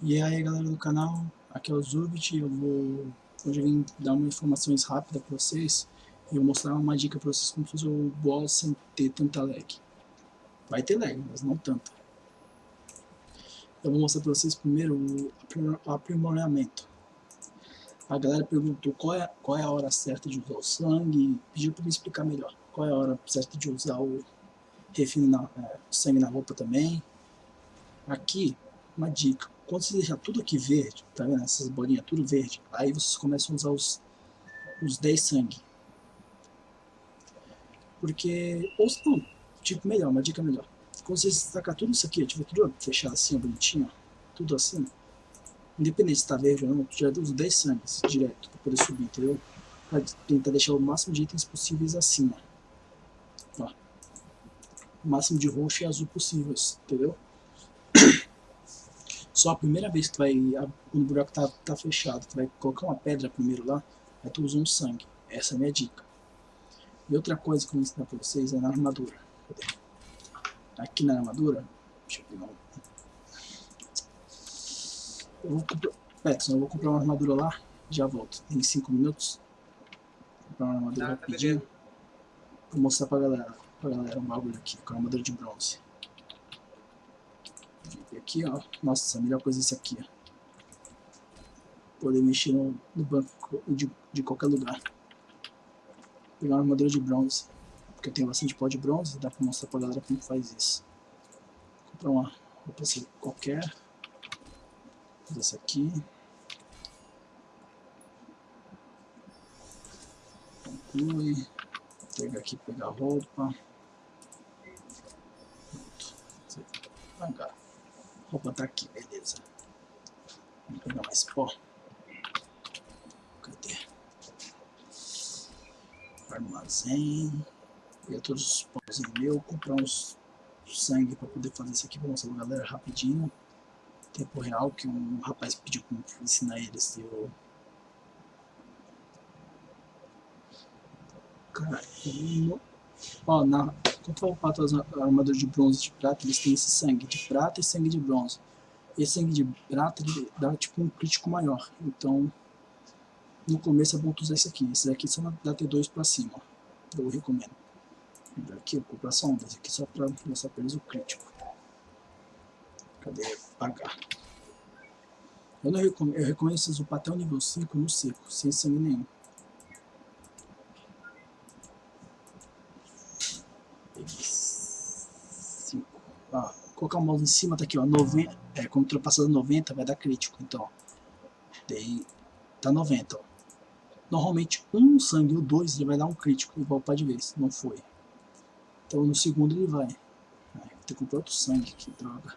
E aí galera do canal, aqui é o Zubit, eu vou hoje vim dar uma informações rápidas para vocês e eu mostrar uma dica para vocês como fazer o boss sem ter tanta lag. Vai ter lag, mas não tanta. Eu vou mostrar para vocês primeiro o aprimoramento. A galera perguntou qual é, qual é a hora certa de usar o sangue pediu para me explicar melhor. Qual é a hora certa de usar o refino na, é, sangue na roupa também. Aqui, uma dica quando você deixar tudo aqui verde, tá vendo? Essas bolinhas tudo verde, aí vocês começam a usar os, os 10 sangue. Porque, ou não, tipo melhor, uma dica melhor. Quando você destacar tudo isso aqui, tiver tudo fechado assim, bonitinho, tudo assim, independente se tá verde ou não, já usa 10 sangues direto para poder subir, entendeu? Pra tentar deixar o máximo de itens possíveis acima. Ó. O máximo de roxo e azul possíveis, entendeu? Só a primeira vez que tu vai, quando o buraco tá, tá fechado, tu vai colocar uma pedra primeiro lá, aí tu usa um sangue. Essa é a minha dica. E outra coisa que eu vou ensinar pra vocês é na armadura. Aqui na armadura, deixa eu pegar um. Eu vou comprar, Petson, eu vou comprar uma armadura lá, já volto, em 5 minutos. Vou comprar uma armadura ah, rapidinho. Vou mostrar pra galera, pra galera um bagulho aqui, com a armadura de bronze aqui, ó. Nossa, a melhor coisa é isso aqui, ó. Poder mexer no, no banco de, de qualquer lugar. Pegar uma armadura de bronze. Porque eu tenho bastante pó de bronze, dá pra mostrar pra galera como faz isso. Comprar uma roupa assim qualquer. Essa aqui. Conclui. Pegar aqui, pegar a roupa. Pronto. Devagar. Roupa tá aqui, beleza. Vamos pegar mais pó. Cadê? Armazém. Pegar todos os pózinhos meus. Comprar uns sangue pra poder fazer isso aqui. Vou mostrar pra galera rapidinho. Tempo real que um rapaz pediu pra ensinar eles. Eu... Cara, Ó, na, for para as armaduras de bronze de prata, eles têm esse sangue de prata e sangue de bronze. Esse sangue de prata dá tipo um crítico maior. Então, no começo é bom usar esse aqui. Esse daqui só dá T2 para cima. Eu recomendo. Aqui eu compro só um, esse aqui só para mostrar para eles o crítico. Cadê? Pagar. Eu não recomendo, eu recomendo vocês upar até o nível 5 no seco, sem sangue nenhum. Colocar o mouse em cima, tá aqui, ó, 90, é, quando ultrapassar 90 vai dar crítico, então, daí, tá 90, ó. Normalmente, um sangue ou dois ele vai dar um crítico, igual para de vez, não foi. Então, no segundo ele vai. Ai, vou ter que comprar outro sangue aqui, droga.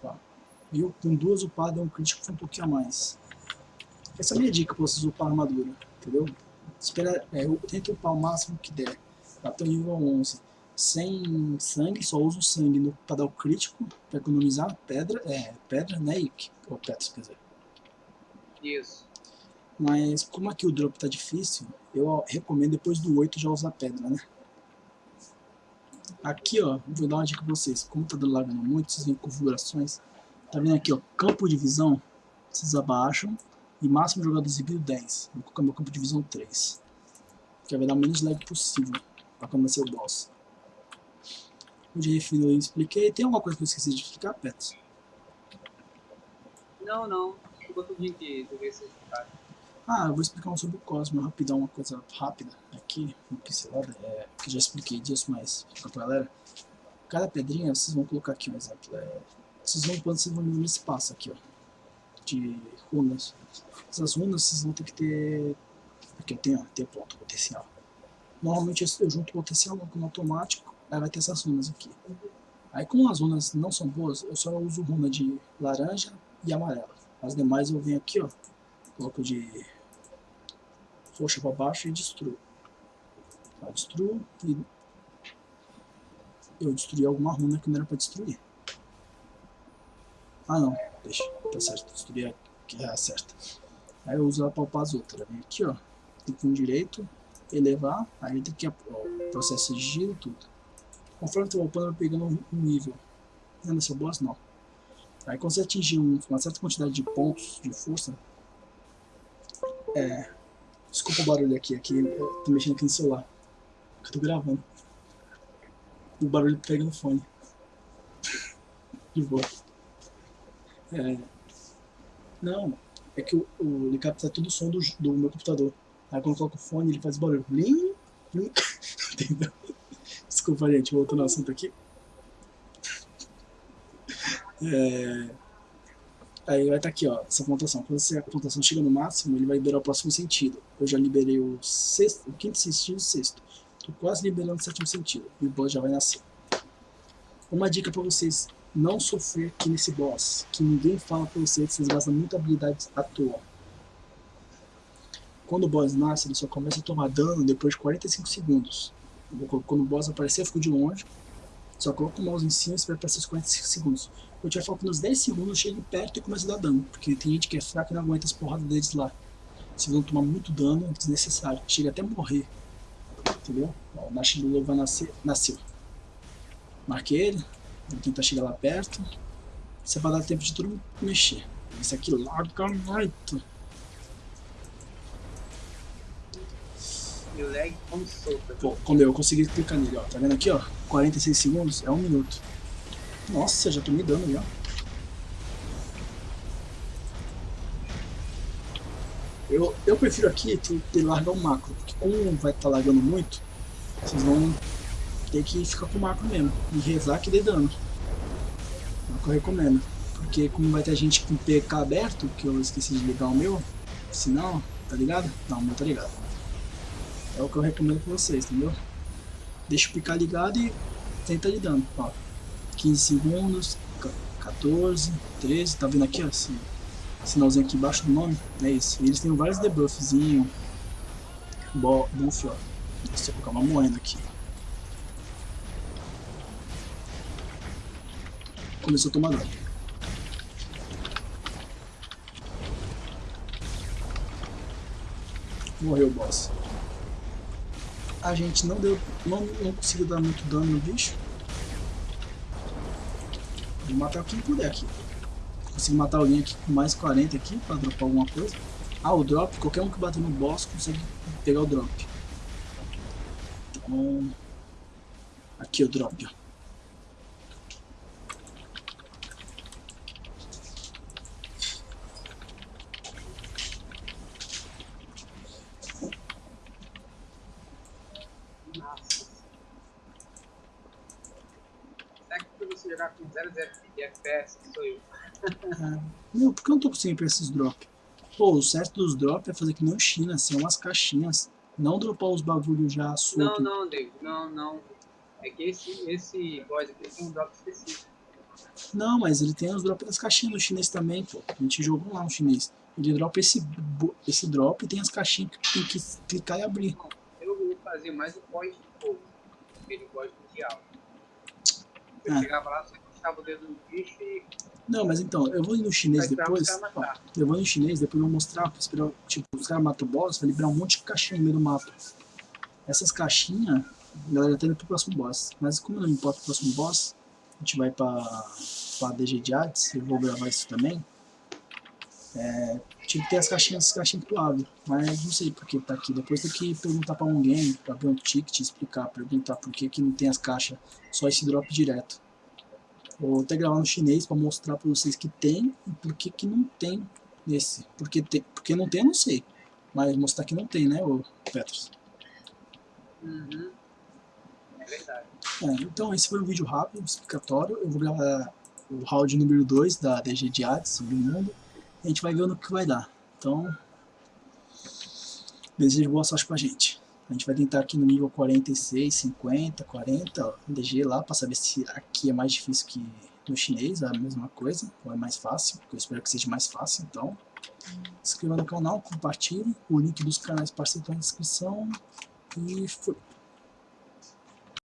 Tá. Viu? Com duas upadas, um crítico foi um pouquinho a mais. Essa é a minha dica para vocês upar a armadura, entendeu? Espera, é, eu tento upar o máximo que der. Até o nível 11. Sem sangue, só uso sangue para dar o crítico, para economizar pedra, é, pedra, né? E, ou petros, quer dizer. Isso. Mas como aqui o drop tá difícil, eu recomendo depois do 8 já usar pedra, né? Aqui, ó, vou dar uma dica pra vocês. Como tá lagando muito, vocês veem configurações. Tá vendo aqui, ó, campo de visão. Vocês abaixam e máximo de jogadores exibido 10. Vou colocar meu campo de visão 3. Que vai dar o menos lag possível para começar o boss. O de refino eu expliquei. Tem alguma coisa que eu esqueci de explicar, Pets? Não, não. Ficou ser explicado. Ah, eu vou explicar um sobre o Cosmo, rapidão, uma coisa rápida aqui, uma pincelada, é, que já expliquei disso, mas fica pra galera. Cada pedrinha, vocês vão colocar aqui um exemplo, é, vocês vão quando vocês vão no espaço aqui, ó, de runas. Essas runas vocês vão ter que ter... Aqui eu tenho, ter ponto potencial. Normalmente eu junto potencial no automático, aí vai ter essas runas aqui. Aí como as runas não são boas, eu só uso runa de laranja e amarela. As demais eu venho aqui, ó, coloco de roxa para baixo e destruo. Destruo e eu destruí alguma runa que não era para destruir. Ah não, deixa, tá certo, destruir que é a certa. Aí eu uso ela para upar as outras. Vem aqui, ó, tem com direito, elevar, aí tem que o processo de giro tudo. Conforme tu vai upando, vai pegando um nível. Não é seu boss? Não. Aí quando você atingir uma certa quantidade de pontos de força... É... Desculpa o barulho aqui, aqui eu tô mexendo aqui no celular. Eu tô gravando. O barulho pega no fone. De boa. É... Não, é que o, o, ele capta todo o som do, do meu computador. Aí quando eu coloco o fone, ele faz barulho. Blim, blim. Entendeu? Desculpa, gente, voltando ao assunto aqui. É... Aí vai estar tá aqui, ó, essa pontuação. Quando a pontuação chega no máximo, ele vai liberar o próximo sentido. Eu já liberei o sexto, o quinto sentido e o sexto. Tô quase liberando o sétimo sentido. E o boss já vai nascer. Uma dica pra vocês não sofrer aqui nesse boss, que ninguém fala pra vocês, vocês gastam muita habilidade à toa. Quando o boss nasce, ele só começa a tomar dano depois de 45 segundos. Quando o boss aparecer, eu fico de longe. Só coloca o mouse em cima e espera para esses 45 segundos. Eu tiver foco nos 10 segundos, chego perto e começo a dar dano. Porque tem gente que é fraca e não aguenta as porradas deles lá. Se vão tomar muito dano, é desnecessário. Chega até morrer. Entendeu? Ó, o Nash vai nascer. Nasceu. Marquei ele. Vou tentar chegar lá perto. Isso é pra dar tempo de mundo mexer. Esse aqui larga muito. Pô, como eu consegui clicar nele, ó. Tá vendo aqui, ó? 46 segundos é um minuto. Nossa, já tô me dando já. Eu, eu prefiro aqui ter largar o macro, porque como vai estar tá largando muito, vocês vão ter que ficar com o macro mesmo. E rezar que dê dano. É eu recomendo. Porque como vai ter gente com PK aberto, que eu esqueci de ligar o meu, sinal, tá ligado? Não, o meu tá ligado. É o que eu recomendo pra vocês, entendeu? Deixa o picar ligado e tenta de dano. Ó, 15 segundos, 14, 13, tá vendo aqui, ó, esse sinalzinho aqui embaixo do nome? É isso. Eles têm vários debuffzinhos. Buff, ó. Deixa eu colocar uma moeda aqui. Começou a tomar dano. Morreu o boss a gente não deu, não, não conseguiu dar muito dano no bicho. Vou matar quem puder aqui. Consigo matar alguém aqui com mais 40 aqui para dropar alguma coisa. Ah, o drop, qualquer um que bater no boss consegue pegar o drop. Então, aqui o drop, ó. Jogar com 0 de FPS, sou eu. é. Meu, por que eu não tô conseguindo esses drops? Pô, o certo dos drops é fazer que nem o China, ser umas caixinhas. Não dropar os bagulhos já soltos. Não, não, David, não, não. É que esse, esse boss aqui tem um drop específico. Não, mas ele tem os drops das caixinhas no chinês também, pô. A gente jogou lá no chinês. Ele dropa esse, esse drop e tem as caixinhas que tem que clicar e abrir. Eu vou fazer mais o pós de fogo. Aquele pós mundial. Eu é. chegava lá, encostava o dedo no bicho e... Não, mas então, eu vou ir no chinês depois. Ó, eu vou no chinês, depois eu vou mostrar, esperar, tipo, os caras matam o boss, vai liberar um monte de caixinha no meio do mapa. Essas caixinhas, a galera tá indo pro próximo boss. Mas como não importa o próximo boss, a gente vai pra, pra DG de Hades, eu vou gravar isso também. É, tinha que ter as caixinhas, as caixinhas pro lado, mas não sei por que tá aqui. Depois tem que perguntar pra alguém, pra ver um ticket, explicar, perguntar por que, que não tem as caixas, só esse drop direto. Vou até gravar no chinês para mostrar para vocês que tem e por que, que não tem nesse. Porque, tem, porque não tem, eu não sei. Mas mostrar que não tem, né, o Petros? Uhum. É verdade. É, então esse foi um vídeo rápido, explicatório. Eu vou gravar o round número 2 da DG de Hades, sobre o mundo. A gente vai ver no que vai dar. Então, desejo boa sorte pra gente. A gente vai tentar aqui no nível 46, 50, 40, ó, DG lá, para saber se aqui é mais difícil que no chinês, é a mesma coisa, ou é mais fácil, eu espero que seja mais fácil, então. Inscreva no canal, compartilhe, o link dos canais parceiros estão na descrição, e foi.